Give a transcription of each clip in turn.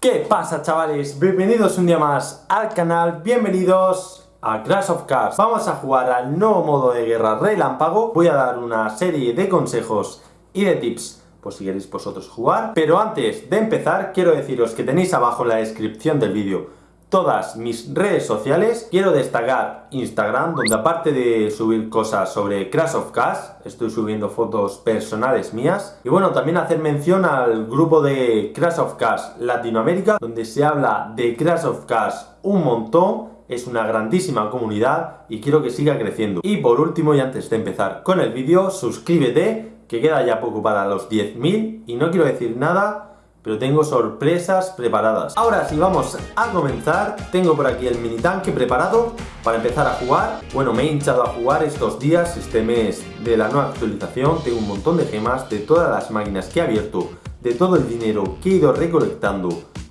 ¿Qué pasa chavales? Bienvenidos un día más al canal, bienvenidos a Crash of Cars Vamos a jugar al nuevo modo de guerra relámpago. Voy a dar una serie de consejos y de tips por si queréis vosotros jugar. Pero antes de empezar quiero deciros que tenéis abajo en la descripción del vídeo todas mis redes sociales. Quiero destacar Instagram, donde aparte de subir cosas sobre Crash of Cars, estoy subiendo fotos personales mías. Y bueno, también hacer mención al grupo de Crash of Cars Latinoamérica, donde se habla de Crash of Cars un montón. Es una grandísima comunidad y quiero que siga creciendo. Y por último, y antes de empezar con el vídeo, suscríbete, que queda ya poco para los 10.000. Y no quiero decir nada pero tengo sorpresas preparadas. Ahora sí, vamos a comenzar. Tengo por aquí el mini tanque preparado para empezar a jugar. Bueno, me he hinchado a jugar estos días, este mes de la nueva actualización. Tengo un montón de gemas de todas las máquinas que he abierto, de todo el dinero que he ido recolectando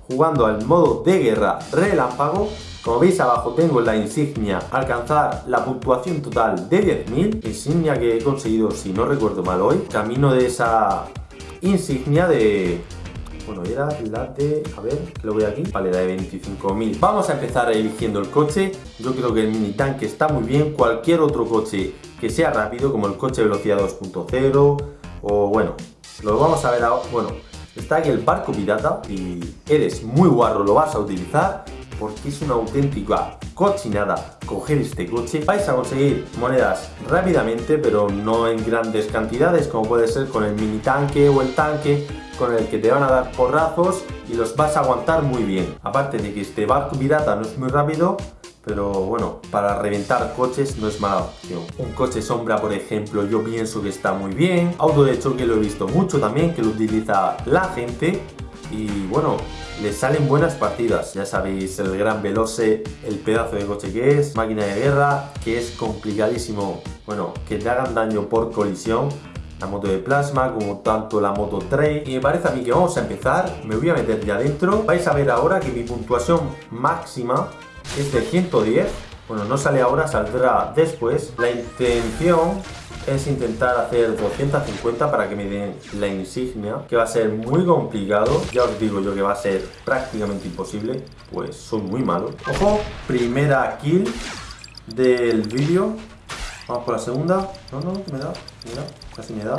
jugando al modo de guerra relámpago. Como veis abajo tengo la insignia alcanzar la puntuación total de 10.000, insignia que he conseguido, si no recuerdo mal hoy, camino de esa insignia de bueno, era la de... A ver, lo voy aquí. Vale, la de 25.000. Vamos a empezar eligiendo el coche. Yo creo que el mini tanque está muy bien. Cualquier otro coche que sea rápido, como el coche velocidad 2.0 o bueno, lo vamos a ver ahora. Bueno, está aquí el barco pirata y eres muy guarro, lo vas a utilizar porque es una auténtica cochinada coger este coche. Vais a conseguir monedas rápidamente, pero no en grandes cantidades, como puede ser con el mini tanque o el tanque, con el que te van a dar porrazos y los vas a aguantar muy bien. Aparte de que este barco pirata no es muy rápido, pero bueno, para reventar coches no es mala opción. Un coche sombra, por ejemplo, yo pienso que está muy bien. Auto de choque lo he visto mucho también, que lo utiliza la gente. Y bueno, le salen buenas partidas. Ya sabéis, el gran Veloce, el pedazo de coche que es, máquina de guerra, que es complicadísimo, bueno, que te hagan daño por colisión la moto de plasma, como tanto la moto Trail. Y me parece a mí que vamos a empezar, me voy a meter ya dentro. Vais a ver ahora que mi puntuación máxima es de 110. Bueno, no sale ahora, saldrá después. La intención es intentar hacer 250 para que me den la insignia, que va a ser muy complicado. Ya os digo yo que va a ser prácticamente imposible, pues soy muy malo. Ojo, primera kill del vídeo. Vamos por la segunda. No, no, me da, me da, casi me da.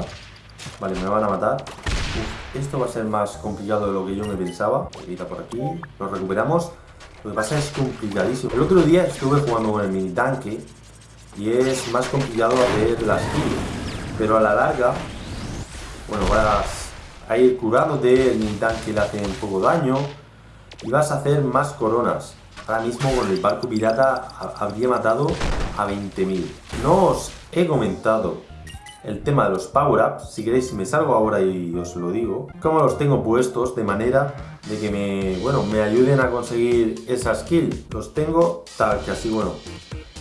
Vale, me van a matar. esto va a ser más complicado de lo que yo me pensaba. Quita por aquí, lo recuperamos. Lo que pasa es complicadísimo. El otro día estuve jugando con el mini tanque y es más complicado hacer las kills. Pero a la larga, bueno, vas a ir curándote, el mini tanque le hace un poco daño y vas a hacer más coronas. Ahora mismo con el barco pirata habría matado a 20.000. No os he comentado el tema de los power-ups, si queréis me salgo ahora y os lo digo, cómo los tengo puestos de manera de que me, bueno, me ayuden a conseguir esa skill. Los tengo tal que así, bueno,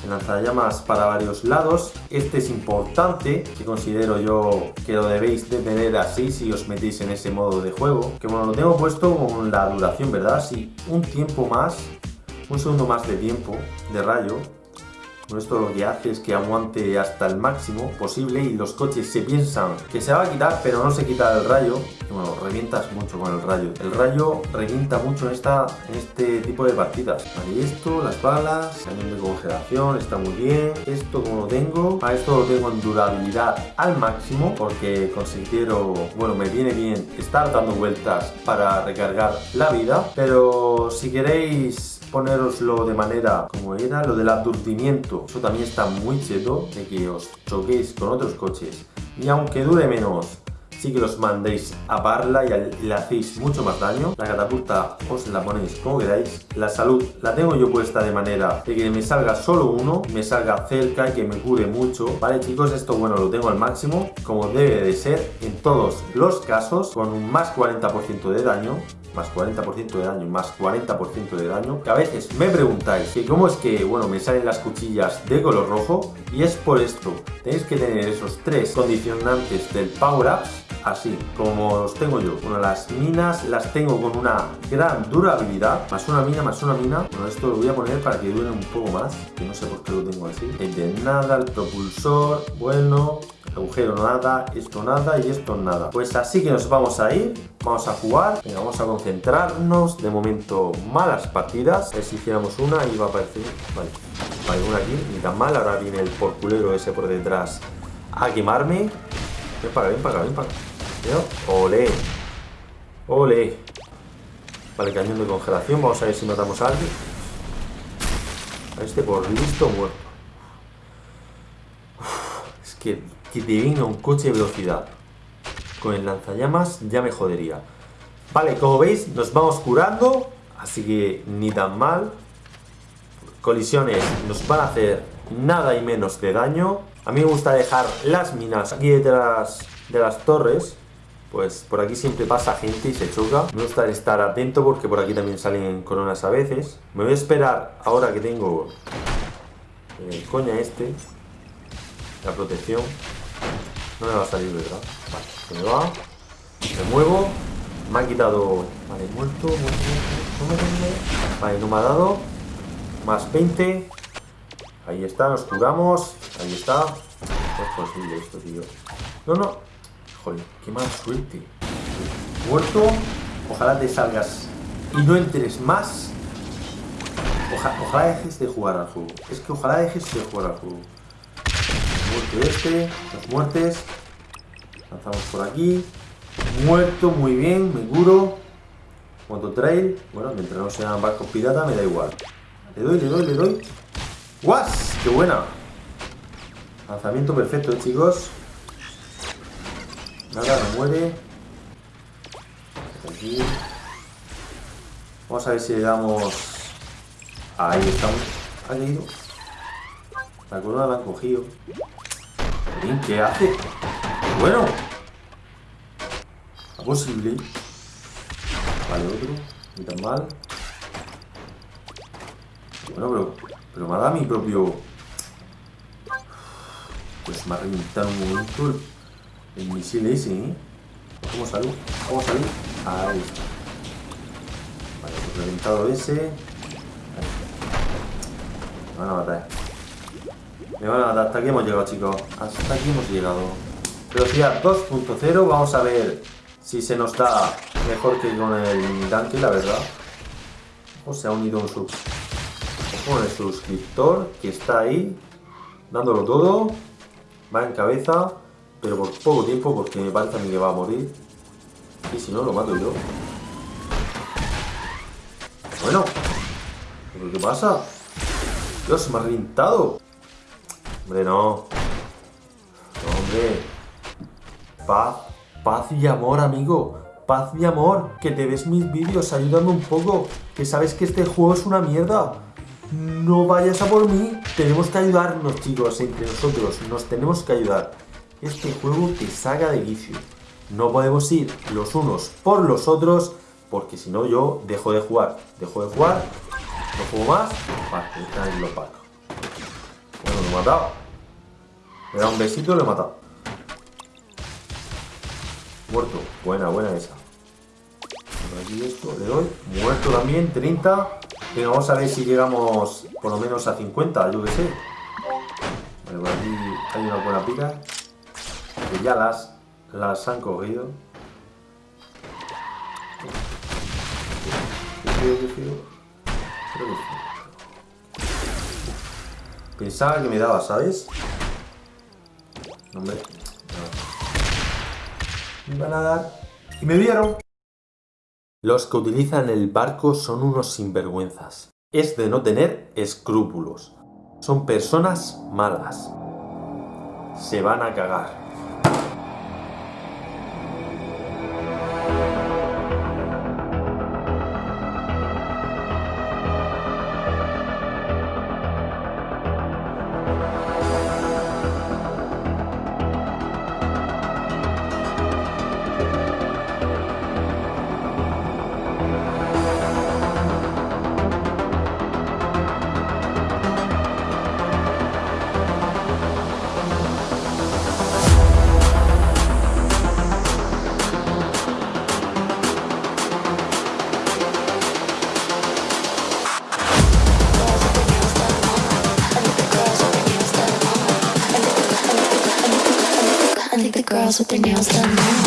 en lanzallamas para varios lados. Este es importante, que considero yo que lo debéis de tener así si os metéis en ese modo de juego. Que bueno, lo tengo puesto con la duración, ¿verdad? Si un tiempo más, un segundo más de tiempo de rayo, esto lo que hace es que aguante hasta el máximo posible y los coches se piensan que se va a quitar pero no se quita el rayo y bueno, revientas mucho con el rayo. El rayo revienta mucho en, esta, este tipo de partidas. Vale, esto, las balas, cañón de congelación, está muy bien. Esto como lo tengo, a esto lo tengo en durabilidad al máximo porque considero, bueno, me viene bien estar dando vueltas para recargar la vida. Pero si queréis poneroslo de manera como era, lo del aturdimiento, eso también está muy cheto, de que os choquéis con otros coches y aunque dure menos, sí que los mandéis a parla y le hacéis mucho más daño. La catapulta os la ponéis como queráis. La salud la tengo yo puesta de manera de que me salga solo uno, me salga cerca y que me cure mucho. Vale chicos, esto bueno lo tengo al máximo, como debe de ser en todos los casos, con un más 40% de daño más 40% de daño, más 40% de daño, que a veces me preguntáis que cómo es que, bueno, me salen las cuchillas de color rojo, y es por esto, tenéis que tener esos tres condicionantes del Power Ups, así, como los tengo yo. Bueno, las minas las tengo con una gran durabilidad, más una mina, más una mina. Bueno, esto lo voy a poner para que dure un poco más, que no sé por qué lo tengo así. El de nada, el propulsor, bueno, agujero nada, esto nada y esto nada. Pues así que nos vamos a ir, vamos a jugar, Venga, vamos a concentrarnos. De momento, malas partidas. A ver si hiciéramos una y va a aparecer. Vale, vale, una aquí, ni tan mal. Ahora viene el porculero ese por detrás a quemarme. Ven para acá, ven para acá, ven para acá. Ole. Ole. Vale, cañón de congelación. Vamos a ver si matamos a alguien. A este por listo muerto. es que, que te un coche de velocidad. Con el lanzallamas ya me jodería. Vale, como veis, nos vamos curando. Así que ni tan mal. Colisiones nos van a hacer nada y menos de daño. A mí me gusta dejar las minas aquí detrás de las torres pues por aquí siempre pasa gente y se choca. Me gusta estar atento porque por aquí también salen coronas a veces. Me voy a esperar ahora que tengo el coña este, la protección. No me va a salir, ¿verdad? Vale, se me va. Me muevo. Me ha quitado... Vale, muerto, muerto, muerto. Vale, no me ha dado. Más 20. Ahí está, nos curamos. Ahí está. es posible esto, tío. No, no, Qué mala suerte. Muerto. Ojalá te salgas y no entres más. ojalá dejes de jugar al juego. Es que ojalá dejes de jugar al juego. Muerto este. Dos muertes. Lanzamos por aquí. Muerto, muy bien, me curo. trail. Bueno, mientras no sean barcos pirata, me da igual. Le doy, le doy, le doy. ¡Guas! ¡Qué buena! Lanzamiento perfecto, chicos. Nada, no muere. Aquí. Vamos a ver si le damos... Ahí estamos. Ha ido. La corona la han cogido. ¿Qué hace? Bueno. ¿Es posible? Vale, otro. Ni tan mal. Bueno, pero... Pero me ha dado mi propio... Pues me ha reventado un momento el misil ese, ¿eh? ¿Cómo salud? ¿Cómo salud? Ahí está. Vale, pues reventado ese. Me van a matar. Me van a matar. Hasta aquí hemos llegado, chicos. Hasta aquí hemos llegado. Velocidad 2.0. Vamos a ver si se nos da mejor que con el tanque, la verdad. O se ha unido un sub... con el suscriptor que está ahí, dándolo todo. Va en cabeza pero por poco tiempo porque me parece a mí que va a morir. Y si no, lo mato yo. Bueno. ¿Pero qué pasa? Dios, me ha reventado. Hombre, no. No, hombre. Paz. Paz y amor, amigo. Paz y amor. Que te ves mis vídeos, ayúdame un poco. Que sabes que este juego es una mierda. No vayas a por mí. Tenemos que ayudarnos, chicos, entre nosotros. Nos tenemos que ayudar este juego te saca de vicio. No podemos ir los unos por los otros, porque si no yo dejo de jugar. Dejo de jugar, no juego más, vale, lo pago. Bueno, lo he matado. Me da un besito y lo he matado. Muerto. Buena, buena esa. aquí esto, le doy. Muerto también, 30. Venga, vamos a ver si llegamos por lo menos a 50, yo que sé. Vale, por aquí hay una buena pica que ya las, las han cogido. Pensaba que me daba, ¿sabes? hombre. Me iban a dar. Y me vieron. Los que utilizan el barco son unos sinvergüenzas. Es de no tener escrúpulos. Son personas malas. Se van a cagar. girls with their nails done now.